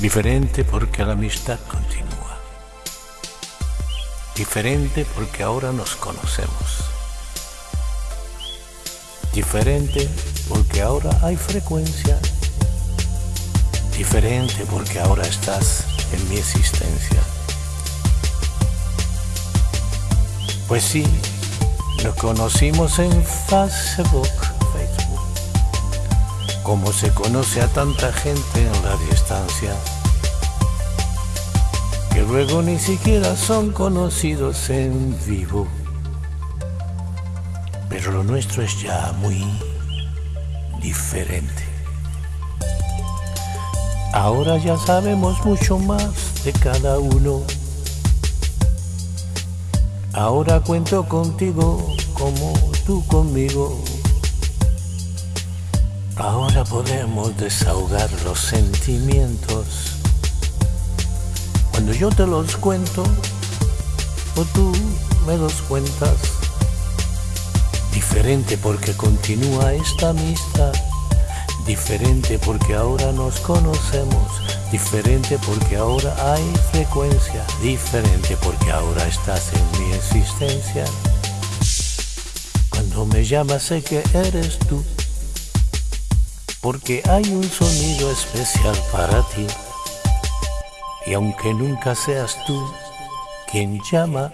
Diferente porque la amistad continúa. Diferente porque ahora nos conocemos. Diferente porque ahora hay frecuencia. Diferente porque ahora estás en mi existencia. Pues sí, nos conocimos en Facebook, Como se conoce a tanta gente en la distancia, que luego ni siquiera son conocidos en vivo. Pero lo nuestro es ya muy diferente. Ahora ya sabemos mucho más de cada uno. Ahora cuento contigo como tú conmigo. Ahora podemos desahogar los sentimientos. Cuando yo te los cuento o tú me los cuentas. Diferente porque continúa esta amistad. Diferente porque ahora nos conocemos. Diferente porque ahora hay frecuencia. Diferente porque ahora estás en mi existencia. Cuando me llamas sé que eres tú. Porque hay un sonido especial para ti. Y aunque nunca seas tú quien llama,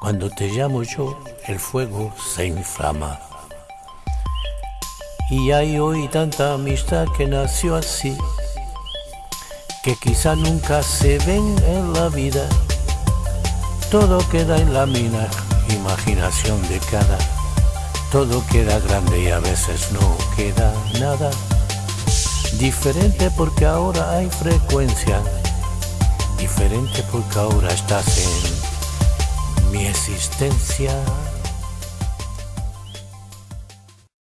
cuando te llamo yo, el fuego se inflama. Y hay hoy tanta amistad que nació así, que quizá nunca se ven en la vida. Todo queda en la mina, imaginación de cada. Todo queda grande y a veces no queda nada. Diferente porque ahora hay frecuencia. Diferente porque ahora estás en mi existencia.